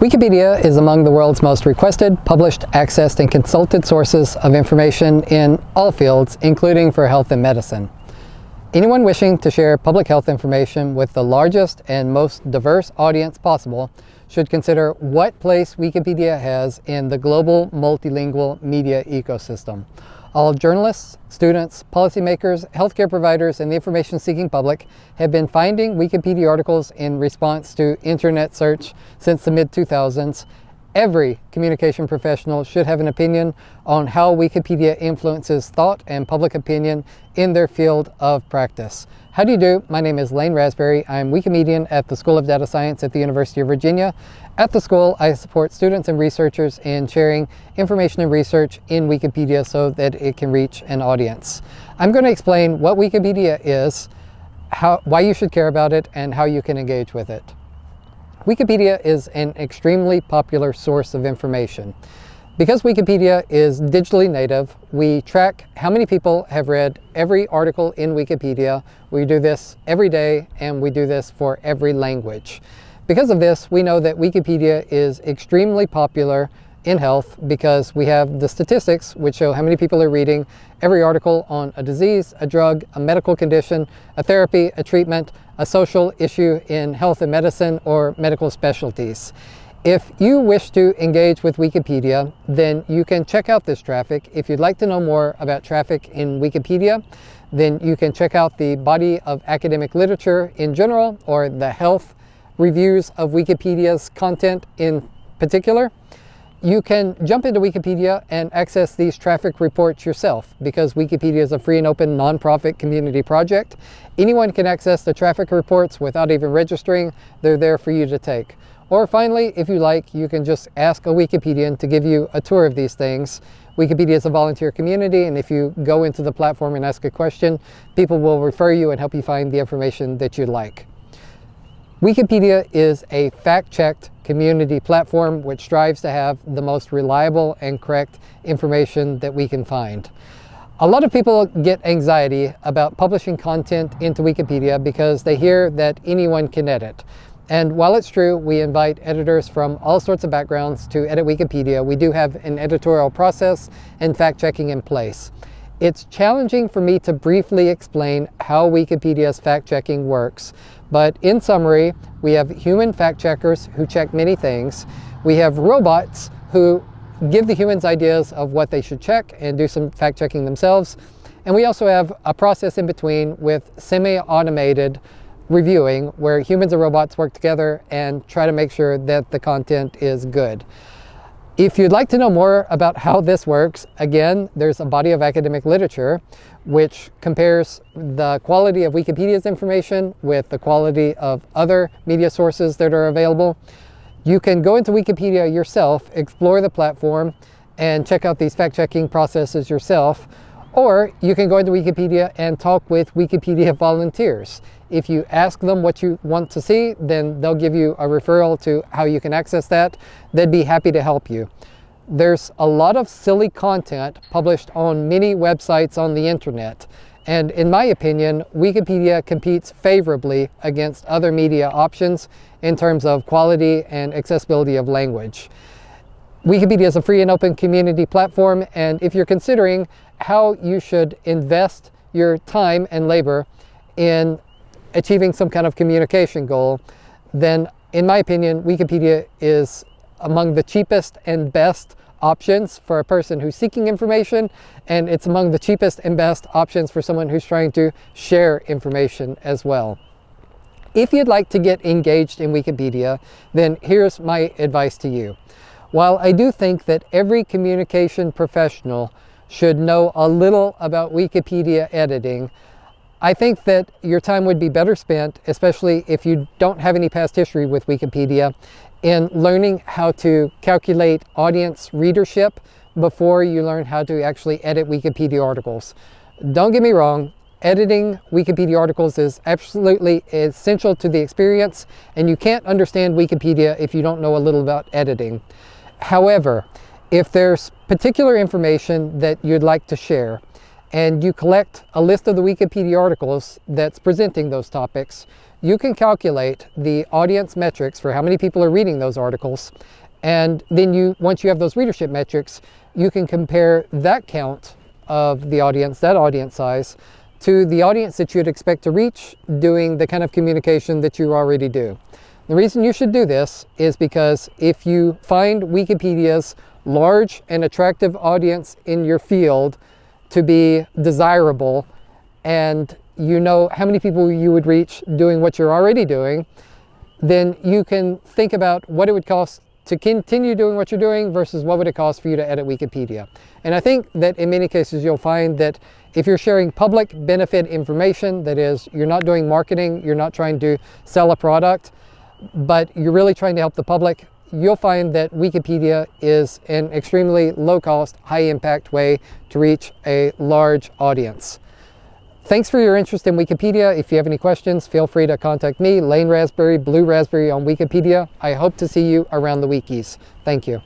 Wikipedia is among the world's most requested, published, accessed, and consulted sources of information in all fields, including for health and medicine. Anyone wishing to share public health information with the largest and most diverse audience possible should consider what place Wikipedia has in the global multilingual media ecosystem. All journalists, students, policymakers, healthcare providers, and the information-seeking public have been finding Wikipedia articles in response to internet search since the mid-2000s. Every communication professional should have an opinion on how Wikipedia influences thought and public opinion in their field of practice. How do you do? My name is Lane Rasberry. I'm Wikimedian at the School of Data Science at the University of Virginia. At the school, I support students and researchers in sharing information and research in Wikipedia so that it can reach an audience. I'm going to explain what Wikipedia is, how, why you should care about it, and how you can engage with it. Wikipedia is an extremely popular source of information. Because Wikipedia is digitally native, we track how many people have read every article in Wikipedia. We do this every day and we do this for every language. Because of this, we know that Wikipedia is extremely popular in health because we have the statistics which show how many people are reading every article on a disease, a drug, a medical condition, a therapy, a treatment, a social issue in health and medicine, or medical specialties. If you wish to engage with Wikipedia, then you can check out this traffic. If you'd like to know more about traffic in Wikipedia, then you can check out the body of academic literature in general or the health reviews of Wikipedia's content in particular. You can jump into Wikipedia and access these traffic reports yourself because Wikipedia is a free and open nonprofit community project. Anyone can access the traffic reports without even registering. They're there for you to take. Or finally, if you like, you can just ask a Wikipedian to give you a tour of these things. Wikipedia is a volunteer community, and if you go into the platform and ask a question, people will refer you and help you find the information that you'd like. Wikipedia is a fact-checked community platform which strives to have the most reliable and correct information that we can find. A lot of people get anxiety about publishing content into Wikipedia because they hear that anyone can edit. And while it's true, we invite editors from all sorts of backgrounds to edit Wikipedia, we do have an editorial process and fact-checking in place. It's challenging for me to briefly explain how Wikipedia's fact-checking works, but in summary, we have human fact-checkers who check many things. We have robots who give the humans ideas of what they should check and do some fact-checking themselves. And we also have a process in between with semi-automated reviewing where humans and robots work together and try to make sure that the content is good. If you'd like to know more about how this works, again, there's a body of academic literature which compares the quality of Wikipedia's information with the quality of other media sources that are available. You can go into Wikipedia yourself, explore the platform, and check out these fact-checking processes yourself. Or you can go into Wikipedia and talk with Wikipedia volunteers. If you ask them what you want to see, then they'll give you a referral to how you can access that. They'd be happy to help you. There's a lot of silly content published on many websites on the internet. And in my opinion, Wikipedia competes favorably against other media options in terms of quality and accessibility of language. Wikipedia is a free and open community platform, and if you're considering how you should invest your time and labor in achieving some kind of communication goal, then in my opinion, Wikipedia is among the cheapest and best options for a person who's seeking information, and it's among the cheapest and best options for someone who's trying to share information as well. If you'd like to get engaged in Wikipedia, then here's my advice to you. While I do think that every communication professional should know a little about Wikipedia editing, I think that your time would be better spent, especially if you don't have any past history with Wikipedia, in learning how to calculate audience readership before you learn how to actually edit Wikipedia articles. Don't get me wrong, editing Wikipedia articles is absolutely essential to the experience, and you can't understand Wikipedia if you don't know a little about editing. However, if there's particular information that you'd like to share, and you collect a list of the Wikipedia articles that's presenting those topics, you can calculate the audience metrics for how many people are reading those articles. And then you, once you have those readership metrics, you can compare that count of the audience, that audience size, to the audience that you'd expect to reach doing the kind of communication that you already do. The reason you should do this is because if you find Wikipedia's large and attractive audience in your field to be desirable and you know how many people you would reach doing what you're already doing, then you can think about what it would cost to continue doing what you're doing versus what would it cost for you to edit Wikipedia. And I think that in many cases you'll find that if you're sharing public benefit information, that is, you're not doing marketing, you're not trying to sell a product, but you're really trying to help the public, you'll find that Wikipedia is an extremely low cost, high impact way to reach a large audience. Thanks for your interest in Wikipedia. If you have any questions, feel free to contact me, Lane Rasberry, Blue Rasberry on Wikipedia. I hope to see you around the wikis. Thank you.